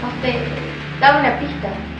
No dame una pista.